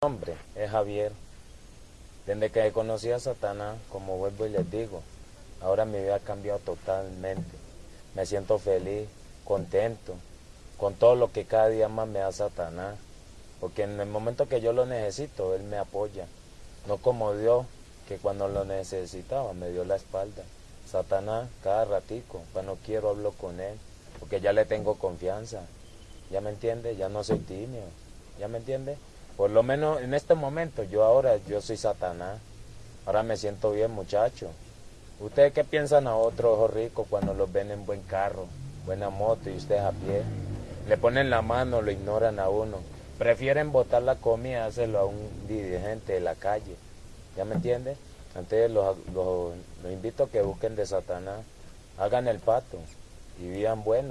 nombre es Javier. Desde que conocí a Satanás, como vuelvo y les digo, ahora mi vida ha cambiado totalmente. Me siento feliz, contento, con todo lo que cada día más me da Satanás. Porque en el momento que yo lo necesito, Él me apoya. No como Dios, que cuando lo necesitaba me dio la espalda. Satanás, cada ratico, cuando quiero hablo con Él, porque ya le tengo confianza. ¿Ya me entiende? Ya no soy tímido. ¿Ya me entiende? Por lo menos en este momento, yo ahora, yo soy Satanás. Ahora me siento bien, muchacho. ¿Ustedes qué piensan a otros ojos ricos cuando los ven en buen carro, buena moto y ustedes a pie? Le ponen la mano, lo ignoran a uno. Prefieren botar la comida, hacerlo a un dirigente de la calle. ¿Ya me entiende? Entonces los, los, los invito a que busquen de Satanás, hagan el pato y vivan bueno.